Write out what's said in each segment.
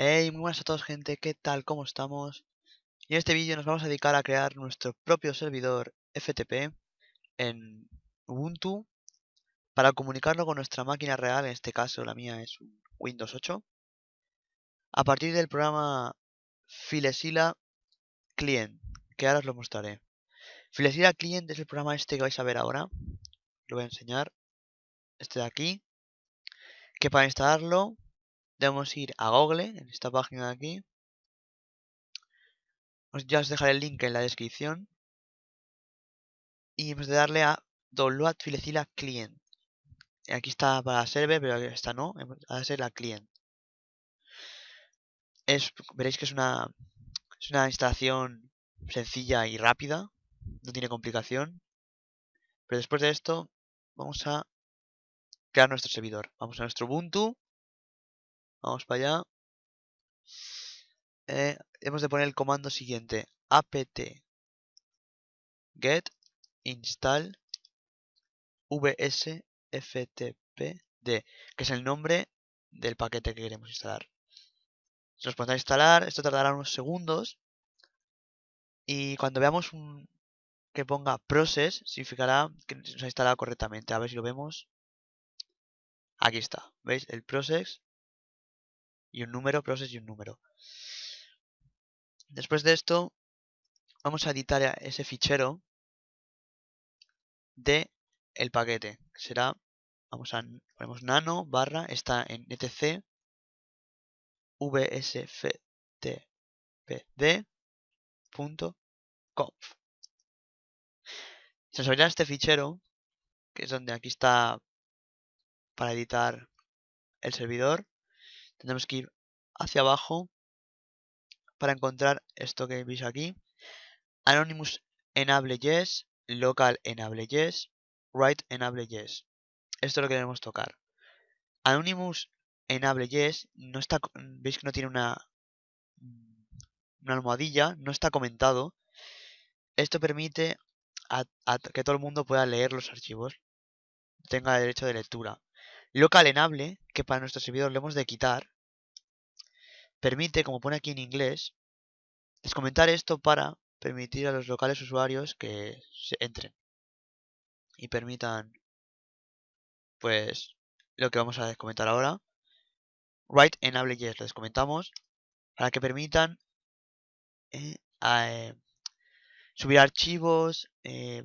Hey, muy buenas a todos gente, ¿qué tal? ¿Cómo estamos? Y en este vídeo nos vamos a dedicar a crear nuestro propio servidor FTP en Ubuntu para comunicarlo con nuestra máquina real, en este caso la mía es Windows 8, a partir del programa Filesila Client, que ahora os lo mostraré. Filesila Client es el programa este que vais a ver ahora, lo voy a enseñar, este de aquí, que para instalarlo debemos ir a Google, en esta página de aquí. ya os dejaré el link en la descripción. Y hemos de darle a Download Filecila Client. Aquí está para server, pero esta no, va a ser la client. Veréis que es una, es una instalación sencilla y rápida, no tiene complicación. Pero después de esto, vamos a crear nuestro servidor. Vamos a nuestro Ubuntu Vamos para allá. Eh, hemos de poner el comando siguiente. apt get install vsftpd, que es el nombre del paquete que queremos instalar. Si nos ponemos a instalar, esto tardará unos segundos. Y cuando veamos un que ponga process, significará que se ha instalado correctamente. A ver si lo vemos. Aquí está. ¿Veis? El process y un número, process y un número. Después de esto, vamos a editar ese fichero de el paquete. Que será, vamos a, ponemos nano barra, está en etc vsftpd.conf. Se nos abrirá este fichero, que es donde aquí está para editar el servidor tenemos que ir hacia abajo para encontrar esto que veis aquí. Anonymous enable yes, local enable yes, write enable yes. Esto es lo que debemos tocar. Anonymous enable yes no está, veis que no tiene una, una almohadilla, no está comentado. Esto permite que todo el mundo pueda leer los archivos, tenga derecho de lectura. Local enable, que para nuestro servidor le hemos de quitar, permite, como pone aquí en inglés, descomentar esto para permitir a los locales usuarios que se entren y permitan pues lo que vamos a descomentar ahora. Write enable yes, lo descomentamos para que permitan eh, eh, subir archivos, eh,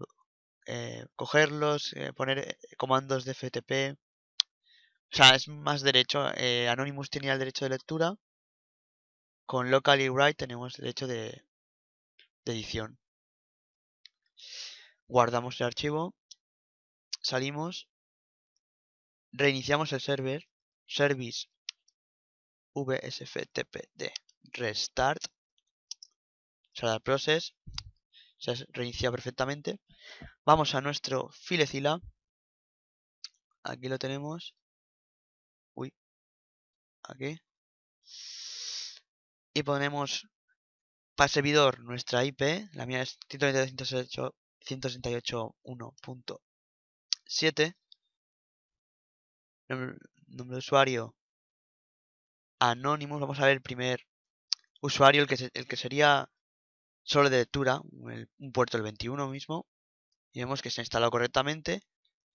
cogerlos, poner comandos de FTP. O sea, es más derecho. Anonymous tenía el derecho de lectura con locally write tenemos derecho de, edición. Guardamos el archivo, salimos, reiniciamos el server, service vsftpd restart, será el process, se reinicia perfectamente. Vamos a nuestro filecila, aquí lo tenemos, aquí, y ponemos para servidor nuestra IP, la mía es 192.168.1.7, nombre, de usuario anónimo, vamos a ver el primer usuario, el que, el que sería solo de lectura, un puerto del 21 mismo, y vemos que se ha instalado correctamente.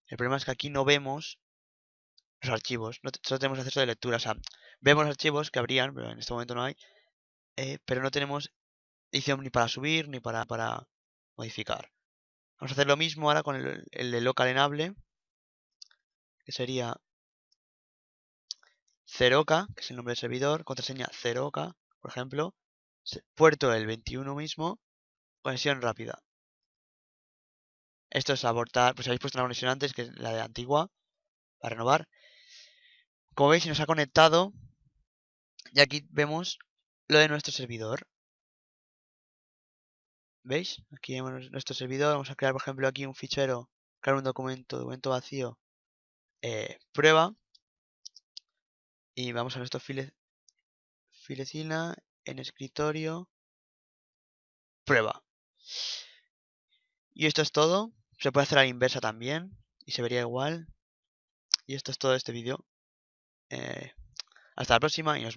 El problema es que aquí no vemos los archivos, no solo tenemos acceso de lectura, vemos archivos que habrían, pero en este momento no hay, eh, pero no tenemos edición ni para subir ni para, para modificar. Vamos a hacer lo mismo ahora con el, de local enable, que sería ceroca, que es el nombre del servidor, contraseña ceroca, por ejemplo, puerto el 21 mismo, conexión rápida. Esto es abortar, pues habéis puesto una conexión antes, que es la de antigua, para renovar. Como veis, se nos ha conectado y aquí vemos lo de nuestro servidor. ¿Veis? Aquí tenemos nuestro servidor. Vamos a crear, por ejemplo, aquí un fichero, crear un documento, documento vacío, eh, prueba. Y vamos a nuestro file, filecina, en escritorio, prueba. Y esto es todo. Se puede hacer a la inversa también. Y se vería igual. Y esto es todo este vídeo. Eh, hasta la próxima y nos vemos.